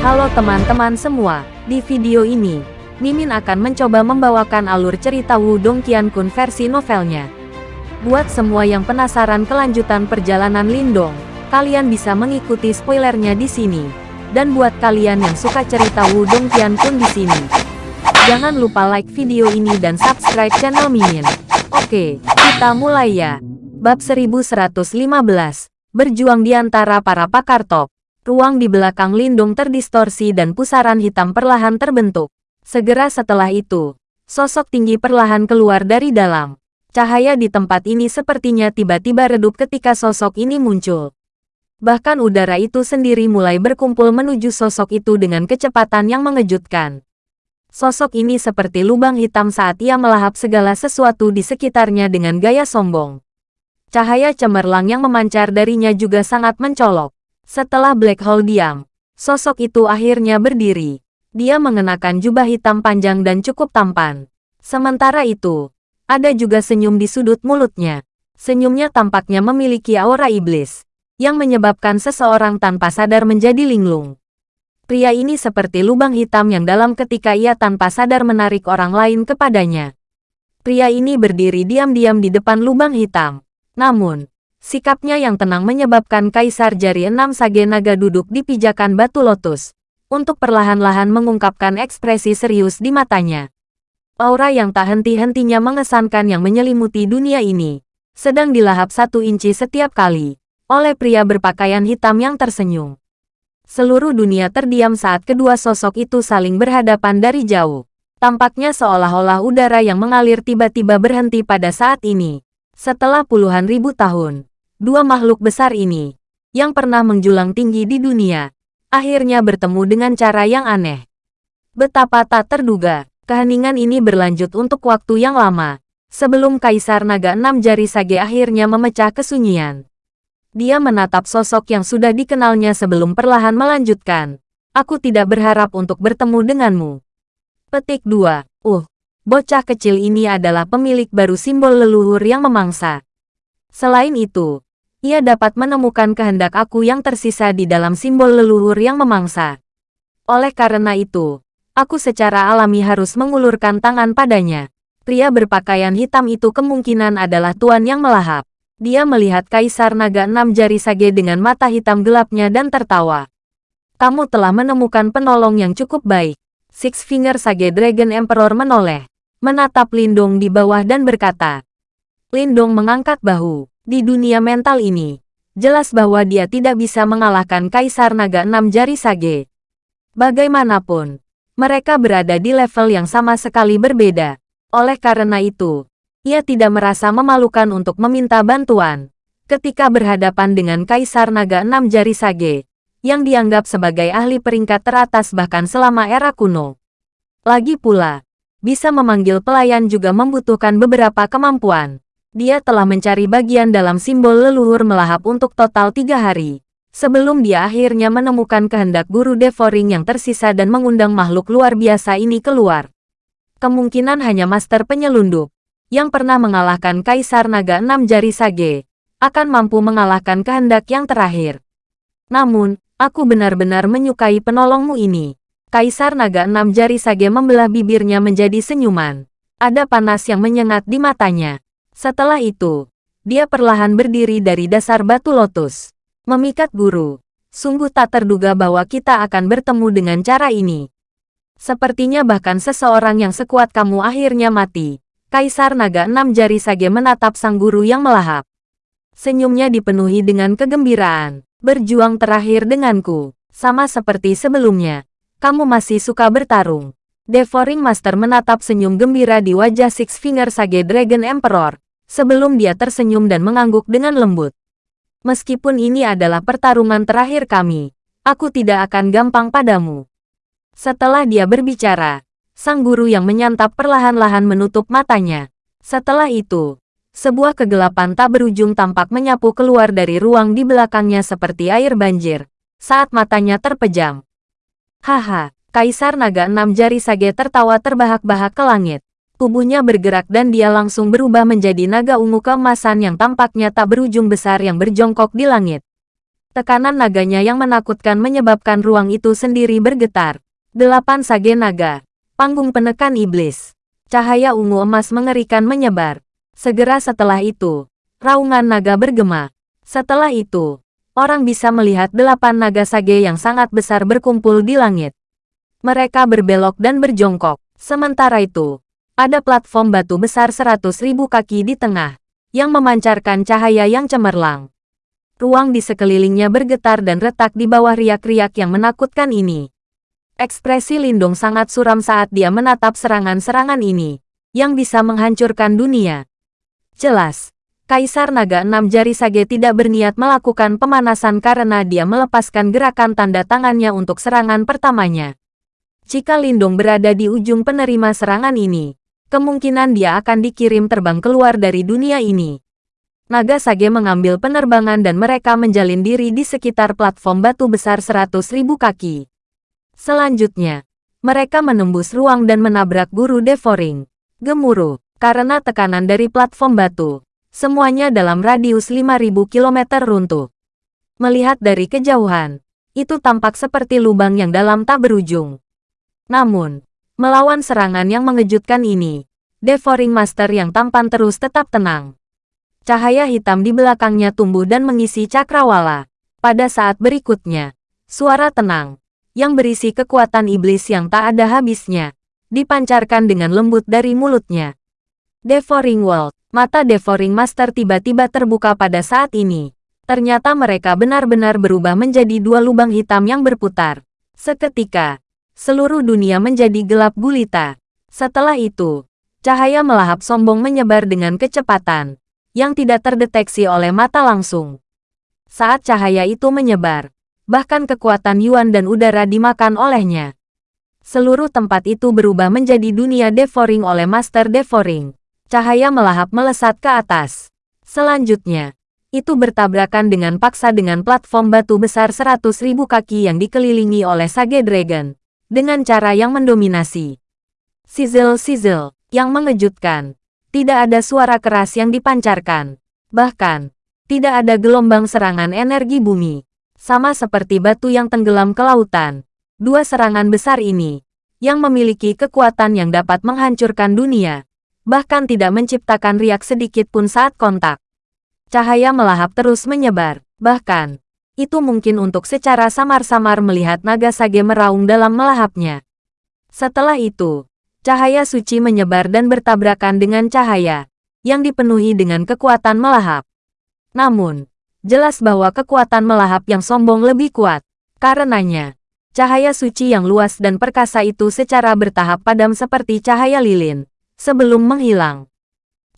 Halo teman-teman semua, di video ini, Mimin akan mencoba membawakan alur cerita Wudong Qiankun versi novelnya. Buat semua yang penasaran kelanjutan perjalanan Lindong, kalian bisa mengikuti spoilernya di sini. Dan buat kalian yang suka cerita Wudong Qiankun di sini, jangan lupa like video ini dan subscribe channel Mimin. Oke, kita mulai ya. Bab 1115, berjuang di antara para pakar top. Ruang di belakang Lindung terdistorsi dan pusaran hitam perlahan terbentuk. Segera setelah itu, sosok tinggi perlahan keluar dari dalam. Cahaya di tempat ini sepertinya tiba-tiba redup ketika sosok ini muncul. Bahkan udara itu sendiri mulai berkumpul menuju sosok itu dengan kecepatan yang mengejutkan. Sosok ini seperti lubang hitam saat ia melahap segala sesuatu di sekitarnya dengan gaya sombong. Cahaya cemerlang yang memancar darinya juga sangat mencolok. Setelah Black Hole diam, sosok itu akhirnya berdiri. Dia mengenakan jubah hitam panjang dan cukup tampan. Sementara itu, ada juga senyum di sudut mulutnya. Senyumnya tampaknya memiliki aura iblis, yang menyebabkan seseorang tanpa sadar menjadi linglung. Pria ini seperti lubang hitam yang dalam ketika ia tanpa sadar menarik orang lain kepadanya. Pria ini berdiri diam-diam di depan lubang hitam. Namun, Sikapnya yang tenang menyebabkan Kaisar Jari Enam Sage Naga duduk di pijakan batu lotus, untuk perlahan-lahan mengungkapkan ekspresi serius di matanya. Aura yang tak henti-hentinya mengesankan yang menyelimuti dunia ini, sedang dilahap satu inci setiap kali, oleh pria berpakaian hitam yang tersenyum. Seluruh dunia terdiam saat kedua sosok itu saling berhadapan dari jauh. Tampaknya seolah-olah udara yang mengalir tiba-tiba berhenti pada saat ini. Setelah puluhan ribu tahun, dua makhluk besar ini, yang pernah menjulang tinggi di dunia, akhirnya bertemu dengan cara yang aneh. Betapa tak terduga, keheningan ini berlanjut untuk waktu yang lama, sebelum Kaisar Naga Enam Jari Sage akhirnya memecah kesunyian. Dia menatap sosok yang sudah dikenalnya sebelum perlahan melanjutkan. Aku tidak berharap untuk bertemu denganmu. Petik 2. Uh, bocah kecil ini adalah pemilik baru simbol leluhur yang memangsa. Selain itu, ia dapat menemukan kehendak aku yang tersisa di dalam simbol leluhur yang memangsa. Oleh karena itu, aku secara alami harus mengulurkan tangan padanya. Pria berpakaian hitam itu kemungkinan adalah tuan yang melahap. Dia melihat Kaisar Naga Enam Jari Sage dengan mata hitam gelapnya dan tertawa. Kamu telah menemukan penolong yang cukup baik. Six Finger Sage Dragon Emperor menoleh, menatap Lindung di bawah dan berkata. Lindung mengangkat bahu. Di dunia mental ini, jelas bahwa dia tidak bisa mengalahkan Kaisar Naga Enam Jari Sage. Bagaimanapun, mereka berada di level yang sama sekali berbeda. Oleh karena itu, ia tidak merasa memalukan untuk meminta bantuan ketika berhadapan dengan Kaisar Naga Enam Jari Sage, yang dianggap sebagai ahli peringkat teratas bahkan selama era kuno. Lagi pula, bisa memanggil pelayan juga membutuhkan beberapa kemampuan. Dia telah mencari bagian dalam simbol leluhur melahap untuk total tiga hari. Sebelum dia akhirnya menemukan kehendak guru Devoring yang tersisa dan mengundang makhluk luar biasa ini keluar. Kemungkinan hanya master penyelundup, yang pernah mengalahkan Kaisar Naga Enam Jari Sage, akan mampu mengalahkan kehendak yang terakhir. Namun, aku benar-benar menyukai penolongmu ini. Kaisar Naga Enam Jari Sage membelah bibirnya menjadi senyuman. Ada panas yang menyengat di matanya. Setelah itu, dia perlahan berdiri dari dasar batu lotus. Memikat guru. Sungguh tak terduga bahwa kita akan bertemu dengan cara ini. Sepertinya bahkan seseorang yang sekuat kamu akhirnya mati. Kaisar Naga Enam Jari Sage menatap sang guru yang melahap. Senyumnya dipenuhi dengan kegembiraan. Berjuang terakhir denganku. Sama seperti sebelumnya. Kamu masih suka bertarung. Devouring Master menatap senyum gembira di wajah Six Finger Sage Dragon Emperor sebelum dia tersenyum dan mengangguk dengan lembut. Meskipun ini adalah pertarungan terakhir kami, aku tidak akan gampang padamu. Setelah dia berbicara, sang guru yang menyantap perlahan-lahan menutup matanya. Setelah itu, sebuah kegelapan tak berujung tampak menyapu keluar dari ruang di belakangnya seperti air banjir, saat matanya terpejam. Haha, Kaisar Naga Enam Jari Sage tertawa terbahak-bahak ke langit. Tubuhnya bergerak dan dia langsung berubah menjadi naga ungu keemasan yang tampaknya tak berujung besar yang berjongkok di langit. Tekanan naganya yang menakutkan menyebabkan ruang itu sendiri bergetar. Delapan sage naga. Panggung penekan iblis. Cahaya ungu emas mengerikan menyebar. Segera setelah itu, raungan naga bergema. Setelah itu, orang bisa melihat delapan naga sage yang sangat besar berkumpul di langit. Mereka berbelok dan berjongkok. Sementara itu, ada platform batu besar seratus ribu kaki di tengah, yang memancarkan cahaya yang cemerlang. Ruang di sekelilingnya bergetar dan retak di bawah riak-riak yang menakutkan ini. Ekspresi Lindung sangat suram saat dia menatap serangan-serangan ini, yang bisa menghancurkan dunia. Jelas, Kaisar Naga Enam Jari Sage tidak berniat melakukan pemanasan karena dia melepaskan gerakan tanda tangannya untuk serangan pertamanya. Jika Lindung berada di ujung penerima serangan ini, kemungkinan dia akan dikirim terbang keluar dari dunia ini. Naga Sage mengambil penerbangan dan mereka menjalin diri di sekitar platform batu besar seratus ribu kaki. Selanjutnya, mereka menembus ruang dan menabrak guru Devoring. Gemuruh, karena tekanan dari platform batu. Semuanya dalam radius 5000 km runtuh. Melihat dari kejauhan, itu tampak seperti lubang yang dalam tak berujung. Namun, melawan serangan yang mengejutkan ini, Devoring Master yang tampan terus tetap tenang. Cahaya hitam di belakangnya tumbuh dan mengisi cakrawala. Pada saat berikutnya, suara tenang, yang berisi kekuatan iblis yang tak ada habisnya, dipancarkan dengan lembut dari mulutnya. Devouring World, mata Devouring Master tiba-tiba terbuka pada saat ini. Ternyata mereka benar-benar berubah menjadi dua lubang hitam yang berputar. Seketika, seluruh dunia menjadi gelap gulita. Setelah itu, cahaya melahap sombong menyebar dengan kecepatan yang tidak terdeteksi oleh mata langsung. Saat cahaya itu menyebar, bahkan kekuatan Yuan dan udara dimakan olehnya. Seluruh tempat itu berubah menjadi dunia devouring oleh Master Devouring. Cahaya melahap melesat ke atas. Selanjutnya, itu bertabrakan dengan paksa dengan platform batu besar seratus ribu kaki yang dikelilingi oleh Sage Dragon. Dengan cara yang mendominasi. Sizzle-sizzle, yang mengejutkan. Tidak ada suara keras yang dipancarkan. Bahkan, tidak ada gelombang serangan energi bumi. Sama seperti batu yang tenggelam ke lautan. Dua serangan besar ini, yang memiliki kekuatan yang dapat menghancurkan dunia, bahkan tidak menciptakan riak sedikit pun saat kontak. Cahaya melahap terus menyebar, bahkan, itu mungkin untuk secara samar-samar melihat naga sage meraung dalam melahapnya. Setelah itu, cahaya suci menyebar dan bertabrakan dengan cahaya yang dipenuhi dengan kekuatan melahap. Namun, jelas bahwa kekuatan melahap yang sombong lebih kuat. Karenanya, cahaya suci yang luas dan perkasa itu secara bertahap padam seperti cahaya lilin, sebelum menghilang.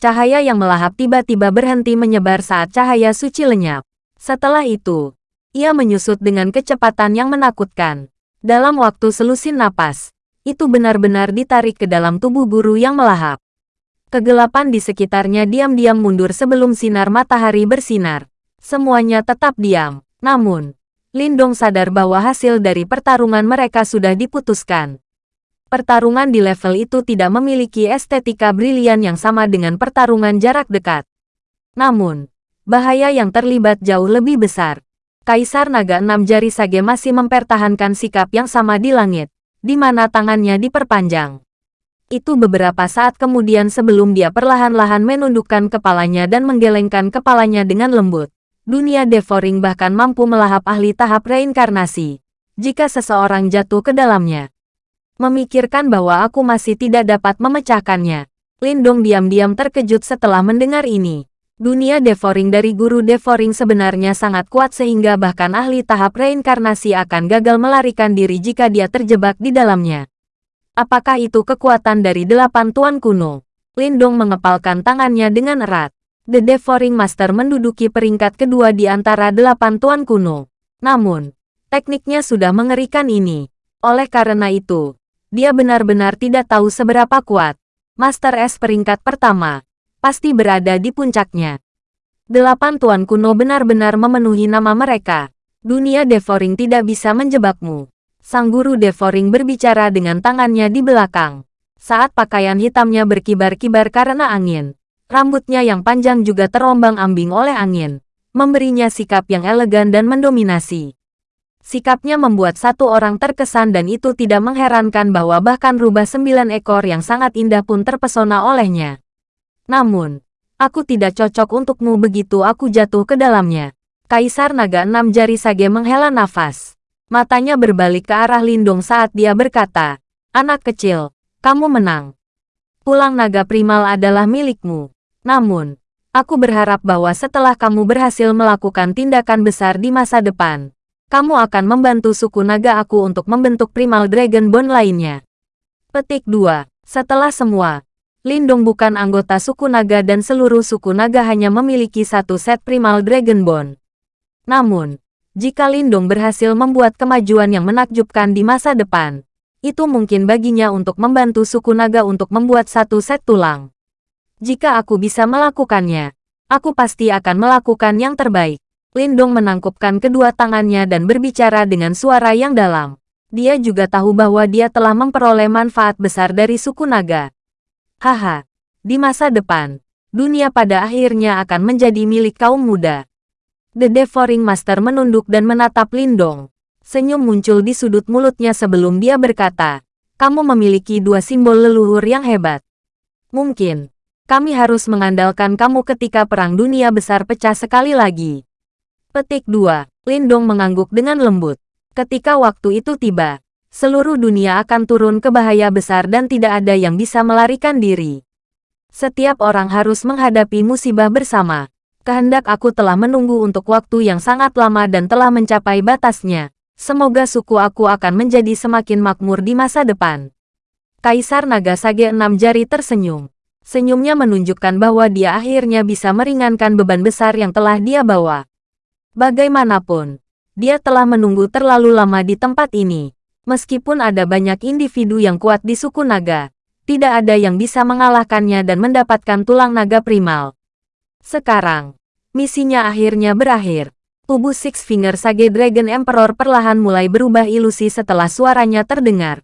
Cahaya yang melahap tiba-tiba berhenti menyebar saat cahaya suci lenyap. Setelah itu, ia menyusut dengan kecepatan yang menakutkan. Dalam waktu selusin napas, itu benar-benar ditarik ke dalam tubuh guru yang melahap. Kegelapan di sekitarnya diam-diam mundur sebelum sinar matahari bersinar. Semuanya tetap diam. Namun, Lindong sadar bahwa hasil dari pertarungan mereka sudah diputuskan. Pertarungan di level itu tidak memiliki estetika brilian yang sama dengan pertarungan jarak dekat. Namun, bahaya yang terlibat jauh lebih besar. Kaisar Naga Enam Jari Sage masih mempertahankan sikap yang sama di langit di mana tangannya diperpanjang. Itu beberapa saat kemudian sebelum dia perlahan-lahan menundukkan kepalanya dan menggelengkan kepalanya dengan lembut. Dunia devouring bahkan mampu melahap ahli tahap reinkarnasi. Jika seseorang jatuh ke dalamnya. Memikirkan bahwa aku masih tidak dapat memecahkannya. Lindong diam-diam terkejut setelah mendengar ini. Dunia devouring dari guru devouring sebenarnya sangat kuat sehingga bahkan ahli tahap reinkarnasi akan gagal melarikan diri jika dia terjebak di dalamnya. Apakah itu kekuatan dari delapan tuan kuno? Lindong mengepalkan tangannya dengan erat. The Devouring Master menduduki peringkat kedua di antara delapan tuan kuno. Namun, tekniknya sudah mengerikan ini. Oleh karena itu, dia benar-benar tidak tahu seberapa kuat. Master S peringkat pertama, pasti berada di puncaknya. Delapan tuan kuno benar-benar memenuhi nama mereka. Dunia devouring tidak bisa menjebakmu. Sang guru devouring berbicara dengan tangannya di belakang. Saat pakaian hitamnya berkibar-kibar karena angin. Rambutnya yang panjang juga terombang-ambing oleh angin. memberinya sikap yang elegan dan mendominasi. Sikapnya membuat satu orang terkesan dan itu tidak mengherankan bahwa bahkan rubah sembilan ekor yang sangat indah pun terpesona olehnya. Namun, aku tidak cocok untukmu begitu aku jatuh ke dalamnya. Kaisar Naga Enam Jari Sage menghela nafas. Matanya berbalik ke arah Lindung saat dia berkata, Anak kecil, kamu menang. Pulang naga primal adalah milikmu. Namun, Aku berharap bahwa setelah kamu berhasil melakukan tindakan besar di masa depan, kamu akan membantu suku naga aku untuk membentuk primal dragon bone lainnya. Petik 2. Setelah semua, Lindung bukan anggota suku naga dan seluruh suku naga hanya memiliki satu set primal dragon bone. Namun, jika Lindung berhasil membuat kemajuan yang menakjubkan di masa depan, itu mungkin baginya untuk membantu suku naga untuk membuat satu set tulang. Jika aku bisa melakukannya, aku pasti akan melakukan yang terbaik. Lindong menangkupkan kedua tangannya dan berbicara dengan suara yang dalam. Dia juga tahu bahwa dia telah memperoleh manfaat besar dari suku naga. Haha, di masa depan, dunia pada akhirnya akan menjadi milik kaum muda. The Devouring Master menunduk dan menatap Lindong. Senyum muncul di sudut mulutnya sebelum dia berkata, kamu memiliki dua simbol leluhur yang hebat. Mungkin, kami harus mengandalkan kamu ketika Perang Dunia Besar pecah sekali lagi. Petik 2. Lindong mengangguk dengan lembut. Ketika waktu itu tiba, seluruh dunia akan turun ke bahaya besar dan tidak ada yang bisa melarikan diri. Setiap orang harus menghadapi musibah bersama. Kehendak aku telah menunggu untuk waktu yang sangat lama dan telah mencapai batasnya. Semoga suku aku akan menjadi semakin makmur di masa depan. Kaisar Naga Sage enam jari tersenyum. Senyumnya menunjukkan bahwa dia akhirnya bisa meringankan beban besar yang telah dia bawa. Bagaimanapun, dia telah menunggu terlalu lama di tempat ini. Meskipun ada banyak individu yang kuat di suku naga, tidak ada yang bisa mengalahkannya dan mendapatkan tulang naga primal. Sekarang, misinya akhirnya berakhir. Tubuh Six Finger Sage Dragon Emperor perlahan mulai berubah ilusi setelah suaranya terdengar.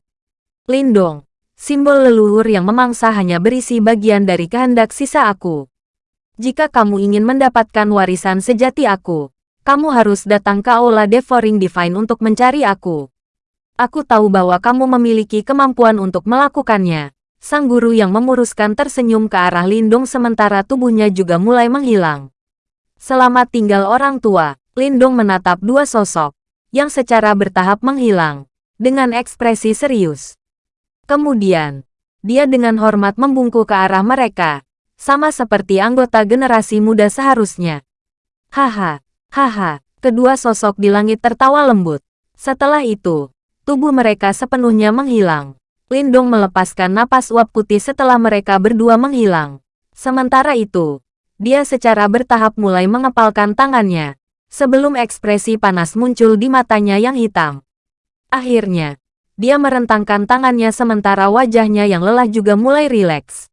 Lindong, Simbol leluhur yang memangsa hanya berisi bagian dari kehendak sisa aku. Jika kamu ingin mendapatkan warisan sejati aku, kamu harus datang ke Aula Devouring Divine untuk mencari aku. Aku tahu bahwa kamu memiliki kemampuan untuk melakukannya. Sang guru yang memuruskan tersenyum ke arah Lindung sementara tubuhnya juga mulai menghilang. Selamat tinggal orang tua, Lindung menatap dua sosok, yang secara bertahap menghilang, dengan ekspresi serius. Kemudian, dia dengan hormat membungkuk ke arah mereka, sama seperti anggota generasi muda seharusnya. Haha, haha, kedua sosok di langit tertawa lembut. Setelah itu, tubuh mereka sepenuhnya menghilang. Lindung melepaskan napas uap putih setelah mereka berdua menghilang. Sementara itu, dia secara bertahap mulai mengepalkan tangannya, sebelum ekspresi panas muncul di matanya yang hitam. Akhirnya, dia merentangkan tangannya sementara wajahnya yang lelah juga mulai rileks.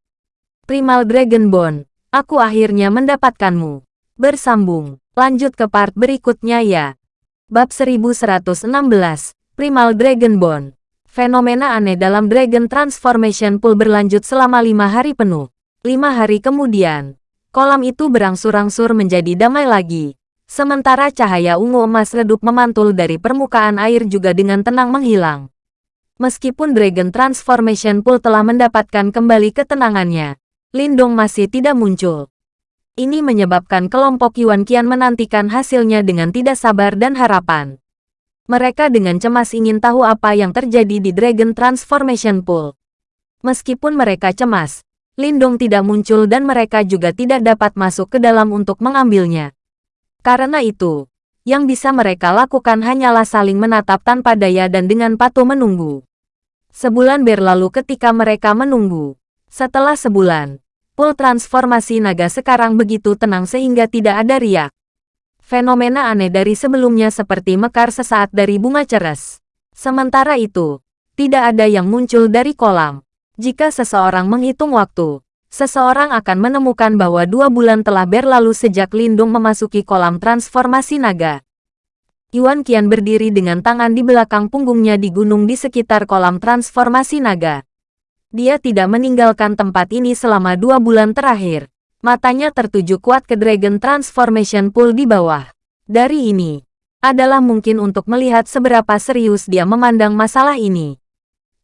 Primal Dragon Bone, aku akhirnya mendapatkanmu. Bersambung, lanjut ke part berikutnya ya. Bab 1116, Primal Dragon Bone. Fenomena aneh dalam Dragon Transformation Pool berlanjut selama lima hari penuh. Lima hari kemudian, kolam itu berangsur-angsur menjadi damai lagi. Sementara cahaya ungu emas redup memantul dari permukaan air juga dengan tenang menghilang. Meskipun Dragon Transformation Pool telah mendapatkan kembali ketenangannya, Lindong masih tidak muncul. Ini menyebabkan kelompok Yuan Qian menantikan hasilnya dengan tidak sabar dan harapan. Mereka dengan cemas ingin tahu apa yang terjadi di Dragon Transformation Pool. Meskipun mereka cemas, Lindong tidak muncul dan mereka juga tidak dapat masuk ke dalam untuk mengambilnya. Karena itu, yang bisa mereka lakukan hanyalah saling menatap tanpa daya dan dengan patuh menunggu. Sebulan berlalu ketika mereka menunggu. Setelah sebulan, pool transformasi naga sekarang begitu tenang sehingga tidak ada riak. Fenomena aneh dari sebelumnya seperti mekar sesaat dari bunga ceres. Sementara itu, tidak ada yang muncul dari kolam. Jika seseorang menghitung waktu, seseorang akan menemukan bahwa dua bulan telah berlalu sejak Lindung memasuki kolam transformasi naga. Yuan Qian berdiri dengan tangan di belakang punggungnya di gunung di sekitar kolam transformasi naga. Dia tidak meninggalkan tempat ini selama dua bulan terakhir. Matanya tertuju kuat ke Dragon Transformation Pool di bawah. Dari ini, adalah mungkin untuk melihat seberapa serius dia memandang masalah ini.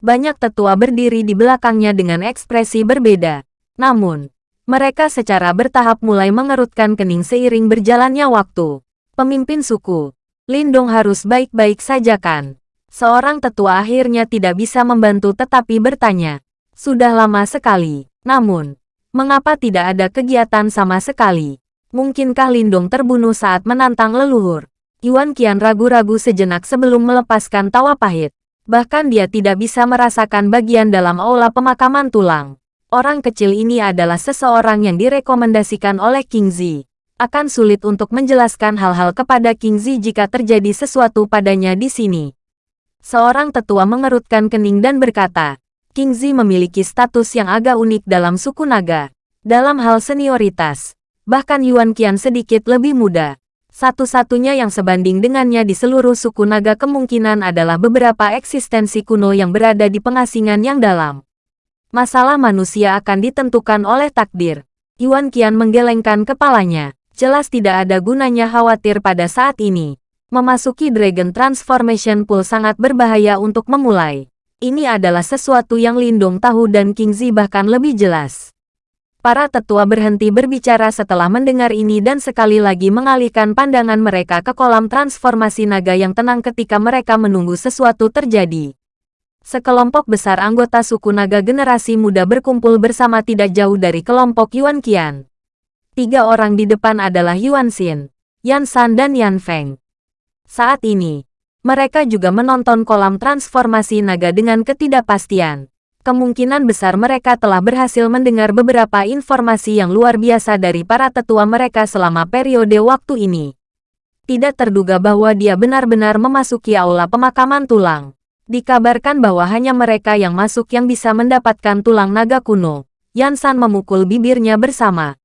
Banyak tetua berdiri di belakangnya dengan ekspresi berbeda. Namun, mereka secara bertahap mulai mengerutkan kening seiring berjalannya waktu. Pemimpin suku, Lindong harus baik-baik saja kan? Seorang tetua akhirnya tidak bisa membantu tetapi bertanya. Sudah lama sekali. Namun, mengapa tidak ada kegiatan sama sekali? Mungkinkah Lindong terbunuh saat menantang leluhur? Yuan Qian ragu-ragu sejenak sebelum melepaskan tawa pahit. Bahkan dia tidak bisa merasakan bagian dalam aula pemakaman tulang. Orang kecil ini adalah seseorang yang direkomendasikan oleh King Zi. Akan sulit untuk menjelaskan hal-hal kepada King Zi jika terjadi sesuatu padanya di sini. Seorang tetua mengerutkan kening dan berkata, King Zi memiliki status yang agak unik dalam suku naga. Dalam hal senioritas, bahkan Yuan Qian sedikit lebih muda. Satu-satunya yang sebanding dengannya di seluruh suku naga kemungkinan adalah beberapa eksistensi kuno yang berada di pengasingan yang dalam. Masalah manusia akan ditentukan oleh takdir. Yuan Qian menggelengkan kepalanya. Jelas tidak ada gunanya khawatir pada saat ini. Memasuki Dragon Transformation Pool sangat berbahaya untuk memulai. Ini adalah sesuatu yang Lindong tahu dan King Zi bahkan lebih jelas. Para tetua berhenti berbicara setelah mendengar ini dan sekali lagi mengalihkan pandangan mereka ke kolam transformasi naga yang tenang ketika mereka menunggu sesuatu terjadi. Sekelompok besar anggota suku naga generasi muda berkumpul bersama tidak jauh dari kelompok Yuan Qian. Tiga orang di depan adalah Yuan Xin, Yan San dan Yan Feng. Saat ini, mereka juga menonton kolam transformasi naga dengan ketidakpastian kemungkinan besar mereka telah berhasil mendengar beberapa informasi yang luar biasa dari para tetua mereka selama periode waktu ini. Tidak terduga bahwa dia benar-benar memasuki aula pemakaman tulang. Dikabarkan bahwa hanya mereka yang masuk yang bisa mendapatkan tulang naga kuno. Yansan memukul bibirnya bersama.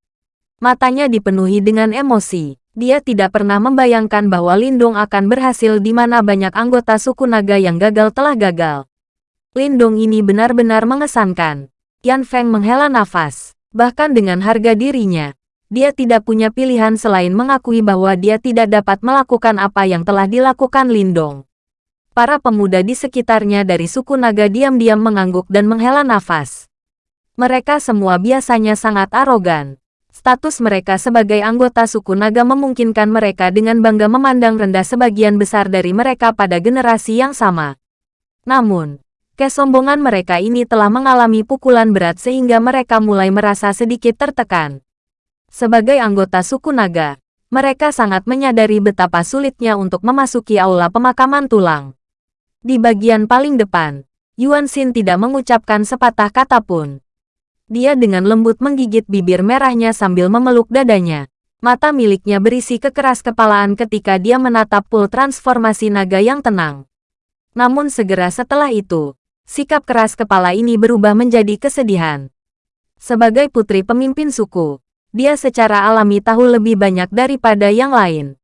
Matanya dipenuhi dengan emosi. Dia tidak pernah membayangkan bahwa Lindung akan berhasil di mana banyak anggota suku naga yang gagal telah gagal. Lindong ini benar-benar mengesankan. Yan Feng menghela nafas. Bahkan dengan harga dirinya, dia tidak punya pilihan selain mengakui bahwa dia tidak dapat melakukan apa yang telah dilakukan Lindong. Para pemuda di sekitarnya dari suku naga diam-diam mengangguk dan menghela nafas. Mereka semua biasanya sangat arogan. Status mereka sebagai anggota suku naga memungkinkan mereka dengan bangga memandang rendah sebagian besar dari mereka pada generasi yang sama. Namun, Kesombongan mereka ini telah mengalami pukulan berat sehingga mereka mulai merasa sedikit tertekan. Sebagai anggota suku naga, mereka sangat menyadari betapa sulitnya untuk memasuki aula pemakaman tulang. Di bagian paling depan, Yuan Xin tidak mengucapkan sepatah kata pun. Dia dengan lembut menggigit bibir merahnya sambil memeluk dadanya. Mata miliknya berisi kekeras kepalaan ketika dia menatap pool transformasi naga yang tenang. Namun segera setelah itu, sikap keras kepala ini berubah menjadi kesedihan. Sebagai putri pemimpin suku, dia secara alami tahu lebih banyak daripada yang lain.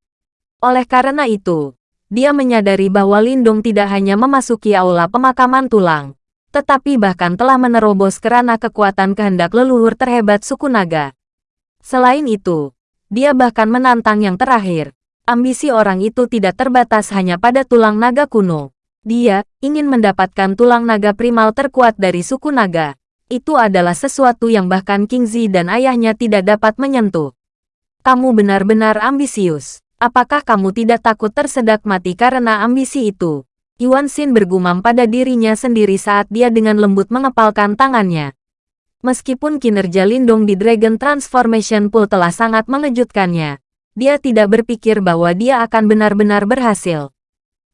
Oleh karena itu, dia menyadari bahwa Lindung tidak hanya memasuki aula pemakaman tulang, tetapi bahkan telah menerobos kerana kekuatan kehendak leluhur terhebat suku naga. Selain itu, dia bahkan menantang yang terakhir. Ambisi orang itu tidak terbatas hanya pada tulang naga kuno. Dia ingin mendapatkan tulang naga primal terkuat dari suku naga. Itu adalah sesuatu yang bahkan King Zi dan ayahnya tidak dapat menyentuh. Kamu benar-benar ambisius. Apakah kamu tidak takut tersedak mati karena ambisi itu? Yuan Xin bergumam pada dirinya sendiri saat dia dengan lembut mengepalkan tangannya. Meskipun kinerja Lindung di Dragon Transformation Pool telah sangat mengejutkannya, dia tidak berpikir bahwa dia akan benar-benar berhasil.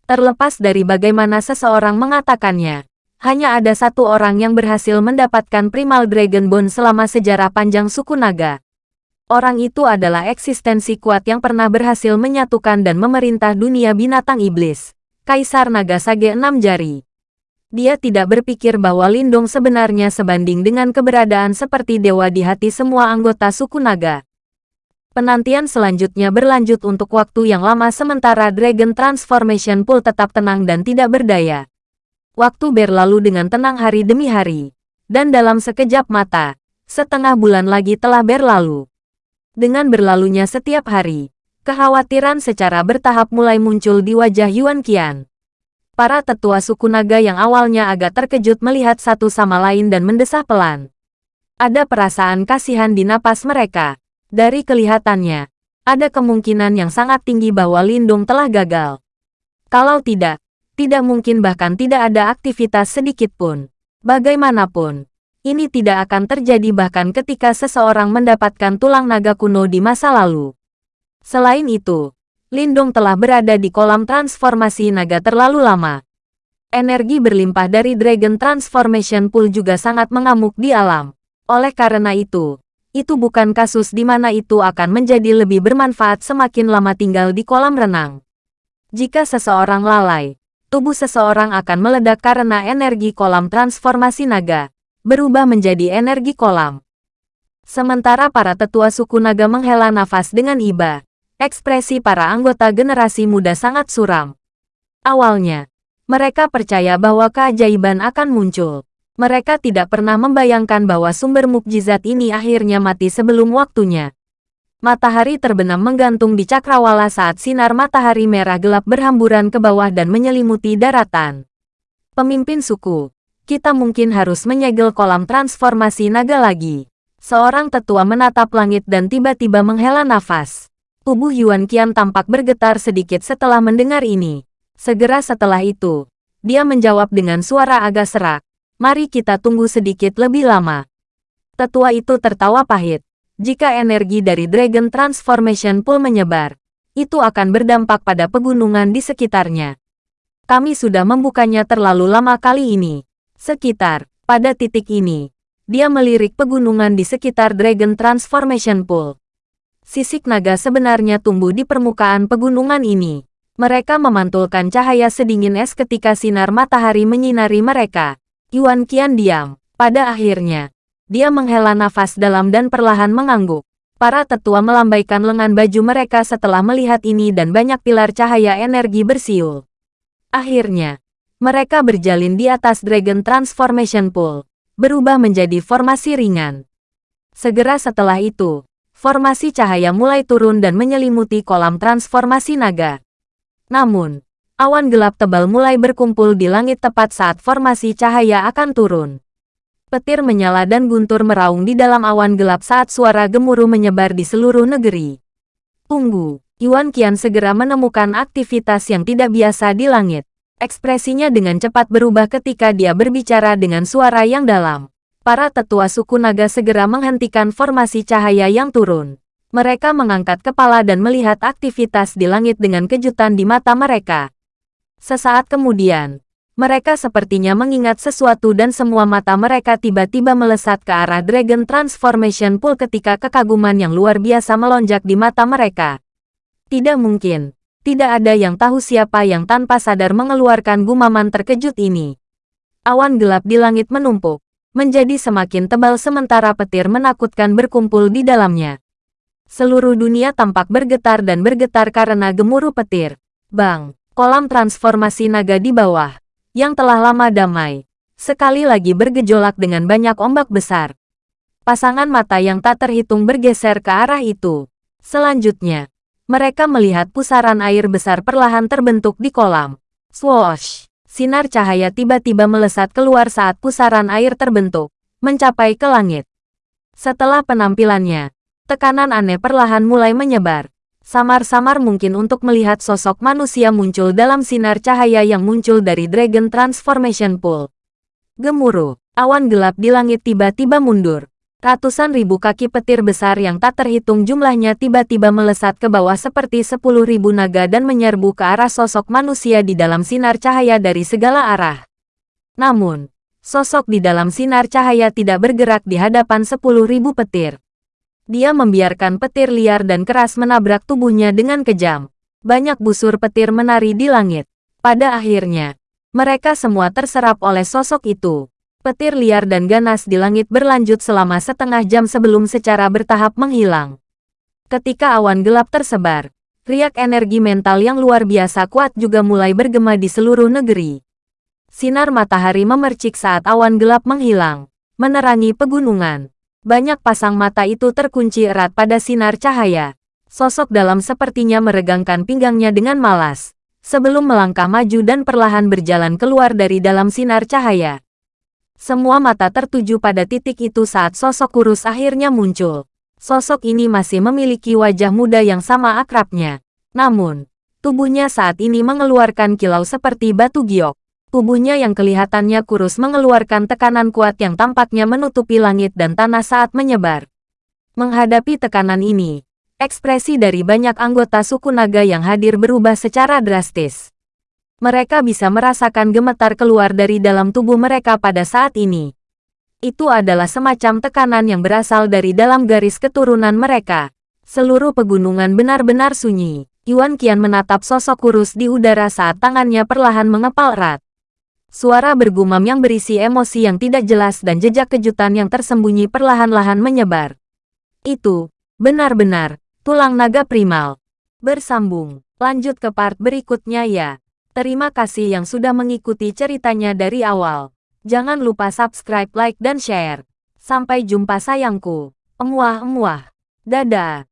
Terlepas dari bagaimana seseorang mengatakannya, hanya ada satu orang yang berhasil mendapatkan Primal Dragon Bone selama sejarah panjang suku naga. Orang itu adalah eksistensi kuat yang pernah berhasil menyatukan dan memerintah dunia binatang iblis, Kaisar Naga Sage Enam Jari. Dia tidak berpikir bahwa Lindung sebenarnya sebanding dengan keberadaan seperti dewa di hati semua anggota suku naga. Penantian selanjutnya berlanjut untuk waktu yang lama sementara Dragon Transformation Pool tetap tenang dan tidak berdaya. Waktu berlalu dengan tenang hari demi hari. Dan dalam sekejap mata, setengah bulan lagi telah berlalu. Dengan berlalunya setiap hari, kekhawatiran secara bertahap mulai muncul di wajah Yuan Qian. Para tetua suku naga yang awalnya agak terkejut melihat satu sama lain dan mendesah pelan. Ada perasaan kasihan di napas mereka. Dari kelihatannya, ada kemungkinan yang sangat tinggi bahwa Lindung telah gagal. Kalau tidak, tidak mungkin bahkan tidak ada aktivitas sedikit pun. Bagaimanapun, ini tidak akan terjadi bahkan ketika seseorang mendapatkan tulang naga kuno di masa lalu. Selain itu, Lindung telah berada di kolam transformasi naga terlalu lama. Energi berlimpah dari Dragon Transformation Pool juga sangat mengamuk di alam. Oleh karena itu, itu bukan kasus di mana itu akan menjadi lebih bermanfaat semakin lama tinggal di kolam renang. Jika seseorang lalai, tubuh seseorang akan meledak karena energi kolam transformasi naga, berubah menjadi energi kolam. Sementara para tetua suku naga menghela nafas dengan iba, ekspresi para anggota generasi muda sangat suram. Awalnya, mereka percaya bahwa keajaiban akan muncul. Mereka tidak pernah membayangkan bahwa sumber mukjizat ini akhirnya mati sebelum waktunya. Matahari terbenam menggantung di cakrawala saat sinar matahari merah gelap berhamburan ke bawah dan menyelimuti daratan. Pemimpin suku, kita mungkin harus menyegel kolam transformasi naga lagi. Seorang tetua menatap langit dan tiba-tiba menghela nafas. Tubuh Yuan Qian tampak bergetar sedikit setelah mendengar ini. Segera setelah itu, dia menjawab dengan suara agak serak. Mari kita tunggu sedikit lebih lama. Tetua itu tertawa pahit. Jika energi dari Dragon Transformation Pool menyebar, itu akan berdampak pada pegunungan di sekitarnya. Kami sudah membukanya terlalu lama kali ini. Sekitar, pada titik ini, dia melirik pegunungan di sekitar Dragon Transformation Pool. Sisik naga sebenarnya tumbuh di permukaan pegunungan ini. Mereka memantulkan cahaya sedingin es ketika sinar matahari menyinari mereka. Yuan Qian diam. Pada akhirnya, dia menghela nafas dalam dan perlahan mengangguk. Para tetua melambaikan lengan baju mereka setelah melihat ini dan banyak pilar cahaya energi bersiul. Akhirnya, mereka berjalin di atas Dragon Transformation Pool, berubah menjadi formasi ringan. Segera setelah itu, formasi cahaya mulai turun dan menyelimuti kolam transformasi naga. Namun, awan gelap tebal mulai berkumpul di langit tepat saat formasi cahaya akan turun. Petir menyala dan guntur meraung di dalam awan gelap saat suara gemuruh menyebar di seluruh negeri. Tunggu, Yuan Qian segera menemukan aktivitas yang tidak biasa di langit. Ekspresinya dengan cepat berubah ketika dia berbicara dengan suara yang dalam. Para tetua suku naga segera menghentikan formasi cahaya yang turun. Mereka mengangkat kepala dan melihat aktivitas di langit dengan kejutan di mata mereka. Sesaat kemudian, mereka sepertinya mengingat sesuatu dan semua mata mereka tiba-tiba melesat ke arah Dragon Transformation Pool ketika kekaguman yang luar biasa melonjak di mata mereka. Tidak mungkin, tidak ada yang tahu siapa yang tanpa sadar mengeluarkan gumaman terkejut ini. Awan gelap di langit menumpuk, menjadi semakin tebal sementara petir menakutkan berkumpul di dalamnya. Seluruh dunia tampak bergetar dan bergetar karena gemuruh petir. Bang! kolam transformasi naga di bawah, yang telah lama damai, sekali lagi bergejolak dengan banyak ombak besar. Pasangan mata yang tak terhitung bergeser ke arah itu. Selanjutnya, mereka melihat pusaran air besar perlahan terbentuk di kolam. Swoosh! Sinar cahaya tiba-tiba melesat keluar saat pusaran air terbentuk, mencapai ke langit. Setelah penampilannya, tekanan aneh perlahan mulai menyebar samar-samar mungkin untuk melihat sosok manusia muncul dalam sinar cahaya yang muncul dari Dragon Transformation Pool. Gemuruh, awan gelap di langit tiba-tiba mundur. Ratusan ribu kaki petir besar yang tak terhitung jumlahnya tiba-tiba melesat ke bawah seperti sepuluh ribu naga dan menyerbu ke arah sosok manusia di dalam sinar cahaya dari segala arah. Namun, sosok di dalam sinar cahaya tidak bergerak di hadapan sepuluh ribu petir. Dia membiarkan petir liar dan keras menabrak tubuhnya dengan kejam. Banyak busur petir menari di langit. Pada akhirnya, mereka semua terserap oleh sosok itu. Petir liar dan ganas di langit berlanjut selama setengah jam sebelum secara bertahap menghilang. Ketika awan gelap tersebar, riak energi mental yang luar biasa kuat juga mulai bergema di seluruh negeri. Sinar matahari memercik saat awan gelap menghilang, menerangi pegunungan. Banyak pasang mata itu terkunci erat pada sinar cahaya. Sosok dalam sepertinya meregangkan pinggangnya dengan malas. Sebelum melangkah maju dan perlahan berjalan keluar dari dalam sinar cahaya. Semua mata tertuju pada titik itu saat sosok kurus akhirnya muncul. Sosok ini masih memiliki wajah muda yang sama akrabnya. Namun, tubuhnya saat ini mengeluarkan kilau seperti batu giok. Tubuhnya yang kelihatannya kurus mengeluarkan tekanan kuat yang tampaknya menutupi langit dan tanah saat menyebar. Menghadapi tekanan ini, ekspresi dari banyak anggota suku naga yang hadir berubah secara drastis. Mereka bisa merasakan gemetar keluar dari dalam tubuh mereka pada saat ini. Itu adalah semacam tekanan yang berasal dari dalam garis keturunan mereka. Seluruh pegunungan benar-benar sunyi. Yuan Qian menatap sosok kurus di udara saat tangannya perlahan mengepal erat. Suara bergumam yang berisi emosi yang tidak jelas dan jejak kejutan yang tersembunyi perlahan-lahan menyebar. Itu, benar-benar, tulang naga primal. Bersambung, lanjut ke part berikutnya ya. Terima kasih yang sudah mengikuti ceritanya dari awal. Jangan lupa subscribe, like, dan share. Sampai jumpa sayangku. Emuah-emuah. Dadah.